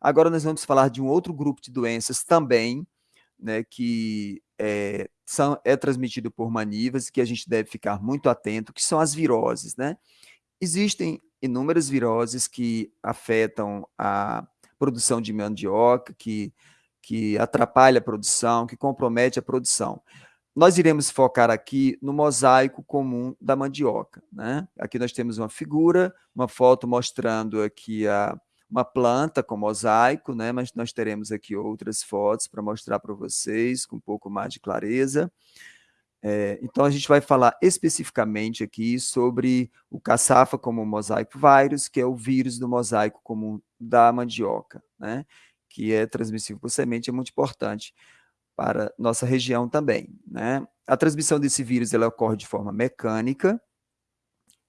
Agora nós vamos falar de um outro grupo de doenças também, né, que é, são, é transmitido por manivas e que a gente deve ficar muito atento, que são as viroses, né? Existem inúmeras viroses que afetam a produção de mandioca, que, que atrapalha a produção, que compromete a produção. Nós iremos focar aqui no mosaico comum da mandioca. Né? Aqui nós temos uma figura, uma foto mostrando aqui a, uma planta com mosaico, né? mas nós teremos aqui outras fotos para mostrar para vocês com um pouco mais de clareza. É, então, a gente vai falar especificamente aqui sobre o caçafa como mosaico vírus, que é o vírus do mosaico comum da mandioca, né? que é transmissível por semente, é muito importante para nossa região também. Né? A transmissão desse vírus ela ocorre de forma mecânica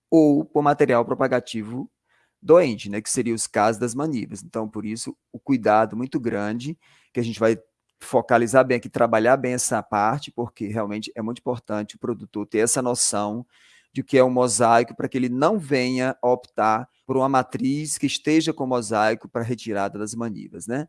ou por material propagativo doente, né? que seria os casos das manivas. Então, por isso, o cuidado muito grande que a gente vai focalizar bem aqui, trabalhar bem essa parte, porque realmente é muito importante o produtor ter essa noção de que é um mosaico, para que ele não venha optar por uma matriz que esteja com mosaico para retirada das manivas, né?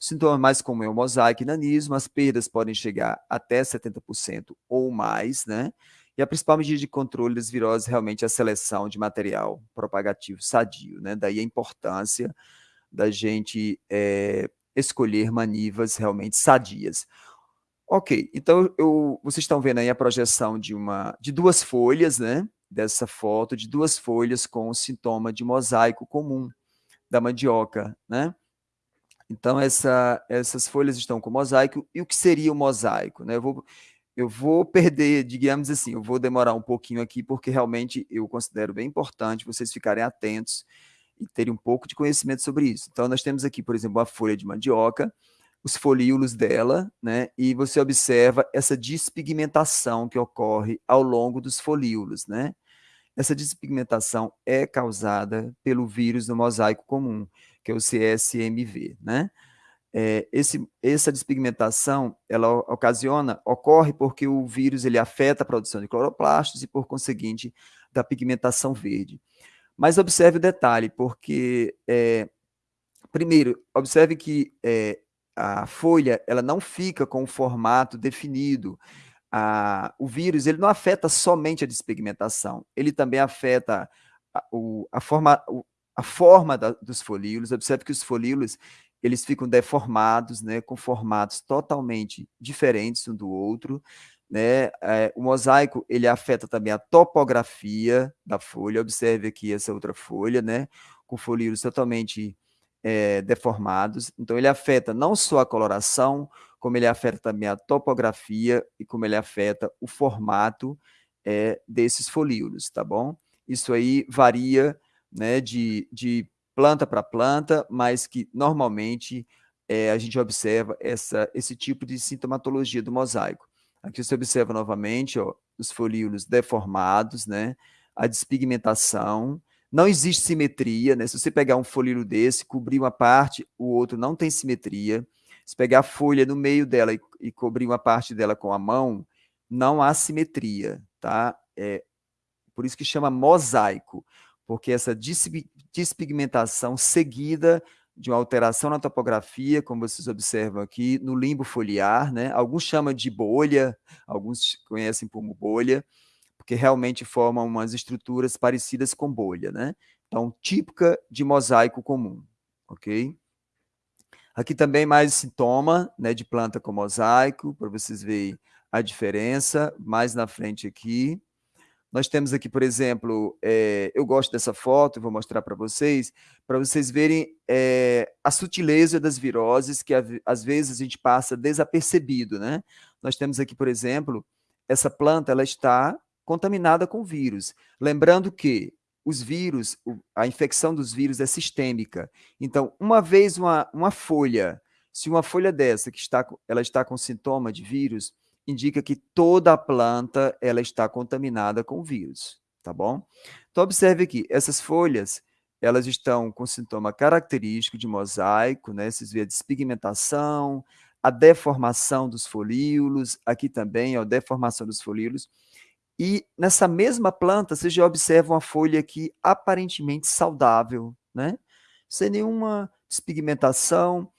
O sintoma mais comum é o mosaico e nanismo, as perdas podem chegar até 70% ou mais, né? E a principal medida de controle das viroses realmente é a seleção de material propagativo sadio, né? Daí a importância da gente é, escolher manivas realmente sadias. Ok, então eu, vocês estão vendo aí a projeção de, uma, de duas folhas, né? Dessa foto, de duas folhas com o sintoma de mosaico comum da mandioca, né? Então, essa, essas folhas estão com mosaico. E o que seria o mosaico? Né? Eu, vou, eu vou perder, digamos assim, eu vou demorar um pouquinho aqui, porque realmente eu considero bem importante vocês ficarem atentos e terem um pouco de conhecimento sobre isso. Então, nós temos aqui, por exemplo, a folha de mandioca, os folíolos dela, né? E você observa essa despigmentação que ocorre ao longo dos folíolos, né? Essa despigmentação é causada pelo vírus do mosaico comum, que é o CSMV, né? É, esse, essa despigmentação, ela ocasiona, ocorre porque o vírus ele afeta a produção de cloroplastos e, por conseguinte, da pigmentação verde. Mas observe o detalhe, porque, é, primeiro, observe que é, a folha ela não fica com o formato definido. A, o vírus ele não afeta somente a despigmentação, ele também afeta a, o, a forma, o, a forma da, dos folíolos. Observe que os folíolos eles ficam deformados, né, com formatos totalmente diferentes um do outro. Né? É, o mosaico ele afeta também a topografia da folha. Observe aqui essa outra folha, né? com folíolos totalmente é, deformados. Então, ele afeta não só a coloração, como ele afeta também a topografia e como ele afeta o formato é, desses folíolos, tá bom? Isso aí varia né, de, de planta para planta, mas que normalmente é, a gente observa essa, esse tipo de sintomatologia do mosaico. Aqui você observa novamente ó, os folíolos deformados, né? a despigmentação, não existe simetria, né? se você pegar um folíolo desse, cobrir uma parte, o outro não tem simetria, se pegar a folha no meio dela e, e cobrir uma parte dela com a mão, não há simetria, tá? É, por isso que chama mosaico, porque essa despigmentação seguida de uma alteração na topografia, como vocês observam aqui, no limbo foliar, né? Alguns chamam de bolha, alguns conhecem como bolha, porque realmente formam umas estruturas parecidas com bolha, né? Então, típica de mosaico comum, ok? Aqui também mais sintoma né, de planta com mosaico, para vocês verem a diferença, mais na frente aqui. Nós temos aqui, por exemplo, é, eu gosto dessa foto, vou mostrar para vocês, para vocês verem é, a sutileza das viroses que às vezes a gente passa desapercebido, né? Nós temos aqui, por exemplo, essa planta, ela está contaminada com vírus. Lembrando que os vírus, a infecção dos vírus é sistêmica. Então, uma vez uma, uma folha, se uma folha dessa que está, ela está com sintoma de vírus, indica que toda a planta ela está contaminada com vírus, tá bom? Então, observe aqui, essas folhas, elas estão com sintoma característico de mosaico, né? Vocês veem a despigmentação, a deformação dos folíolos, aqui também, a deformação dos folíolos. E nessa mesma planta, você já observa uma folha aqui aparentemente saudável, né? Sem nenhuma despigmentação,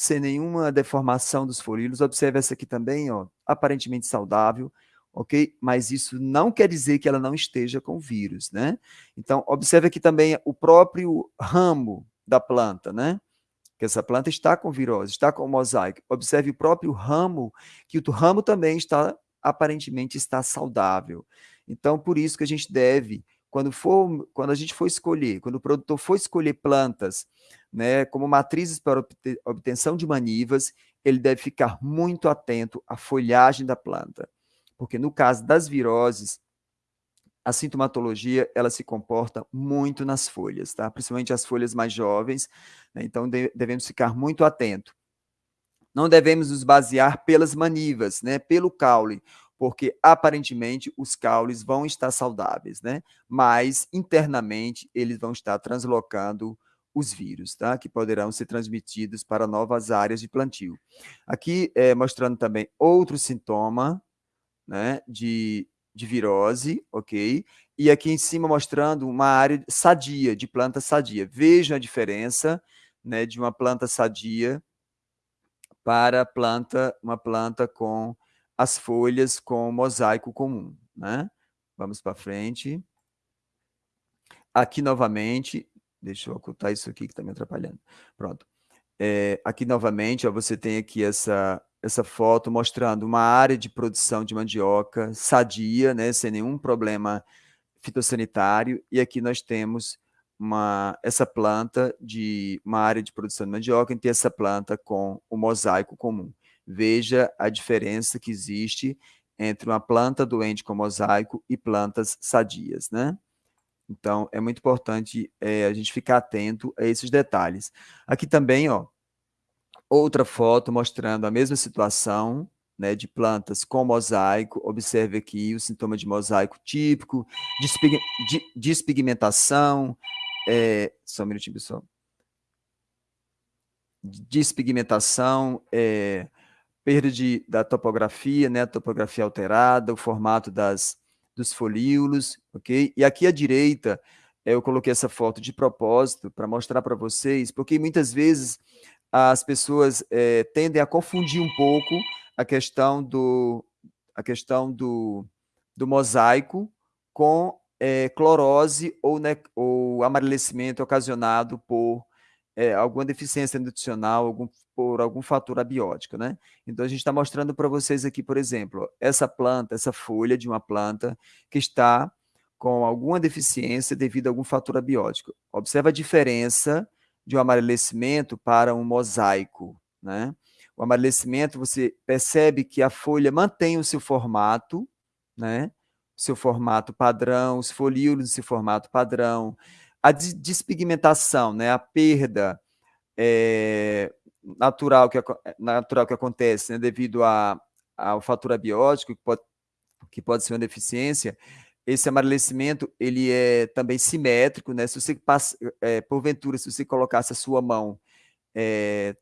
sem nenhuma deformação dos folíolos. Observe essa aqui também, ó, aparentemente saudável, ok? Mas isso não quer dizer que ela não esteja com vírus, né? Então, observe aqui também o próprio ramo da planta, né? Que essa planta está com virose, está com mosaico. Observe o próprio ramo, que o ramo também está, aparentemente, está saudável. Então, por isso que a gente deve, quando, for, quando a gente for escolher, quando o produtor for escolher plantas né, como matrizes para obtenção de manivas, ele deve ficar muito atento à folhagem da planta porque no caso das viroses, a sintomatologia ela se comporta muito nas folhas, tá? principalmente as folhas mais jovens, né? então de, devemos ficar muito atento. Não devemos nos basear pelas manivas, né? pelo caule, porque aparentemente os caules vão estar saudáveis, né? mas internamente eles vão estar translocando os vírus, tá? que poderão ser transmitidos para novas áreas de plantio. Aqui, é, mostrando também outro sintoma né, de, de virose, ok? E aqui em cima mostrando uma área sadia, de planta sadia. Vejam a diferença né, de uma planta sadia para planta, uma planta com as folhas com mosaico comum, né? Vamos para frente. Aqui novamente, deixa eu ocultar isso aqui que está me atrapalhando. Pronto. É, aqui novamente, ó, você tem aqui essa, essa foto mostrando uma área de produção de mandioca sadia, né, sem nenhum problema fitossanitário, e aqui nós temos uma, essa planta de uma área de produção de mandioca, e tem essa planta com o mosaico comum. Veja a diferença que existe entre uma planta doente com mosaico e plantas sadias, né? Então, é muito importante é, a gente ficar atento a esses detalhes. Aqui também, ó, Outra foto mostrando a mesma situação, né, de plantas com mosaico. Observe aqui o sintoma de mosaico típico, despig, despigmentação, é, só um minutinho, pessoal. Despigmentação, é, perda de, da topografia, né, topografia alterada, o formato das, dos folíolos, ok? E aqui à direita, eu coloquei essa foto de propósito para mostrar para vocês, porque muitas vezes as pessoas é, tendem a confundir um pouco a questão do, a questão do, do mosaico com é, clorose ou, né, ou amarelecimento ocasionado por é, alguma deficiência nutricional, algum, por algum fator abiótico, né? Então, a gente está mostrando para vocês aqui, por exemplo, essa planta, essa folha de uma planta que está com alguma deficiência devido a algum fator abiótico. Observa a diferença de um amarelecimento para um mosaico. Né? O amarelecimento, você percebe que a folha mantém o seu formato, né? seu formato padrão, os folíolos, seu formato padrão. A despigmentação, né? a perda é, natural, que, natural que acontece né? devido a, ao fator abiótico, que pode, que pode ser uma deficiência, esse amarelecimento, ele é também simétrico, né? Se você passa, é, porventura, se você colocasse a sua mão é,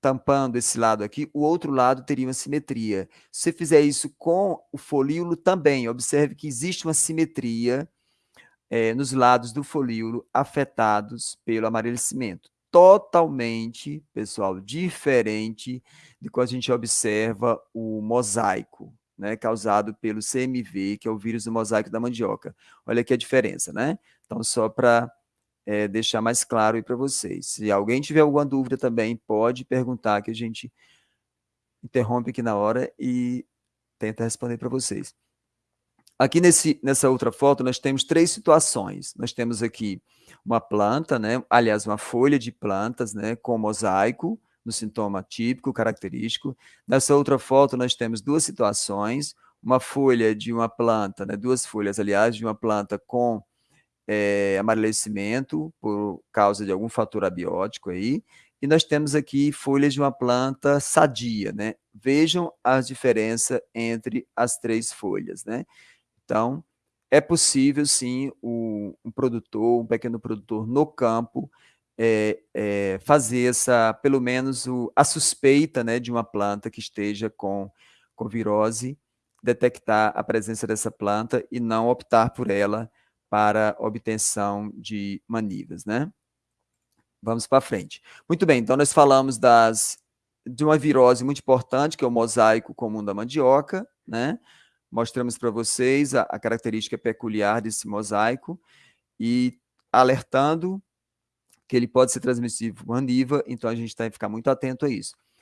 tampando esse lado aqui, o outro lado teria uma simetria. Se você fizer isso com o folíolo também, observe que existe uma simetria é, nos lados do folíolo afetados pelo amarelecimento. Totalmente, pessoal, diferente de quando a gente observa o mosaico, né, causado pelo CMV, que é o vírus do mosaico da mandioca. Olha aqui a diferença, né? Então, só para é, deixar mais claro aí para vocês. Se alguém tiver alguma dúvida também, pode perguntar que a gente interrompe aqui na hora e tenta responder para vocês. Aqui nesse, nessa outra foto, nós temos três situações. Nós temos aqui uma planta, né? aliás, uma folha de plantas né? com mosaico, no sintoma típico, característico. Nessa outra foto, nós temos duas situações, uma folha de uma planta, né, duas folhas, aliás, de uma planta com é, amarelecimento por causa de algum fator abiótico aí, e nós temos aqui folhas de uma planta sadia, né? Vejam a diferença entre as três folhas, né? Então, é possível, sim, o, um produtor, um pequeno produtor no campo, é, é, fazer essa, pelo menos o, a suspeita né, de uma planta que esteja com, com virose, detectar a presença dessa planta e não optar por ela para obtenção de manivas, né? Vamos para frente. Muito bem, então nós falamos das, de uma virose muito importante, que é o mosaico comum da mandioca, né? Mostramos para vocês a, a característica peculiar desse mosaico e alertando que ele pode ser transmissível por maniva, então a gente tem que ficar muito atento a isso.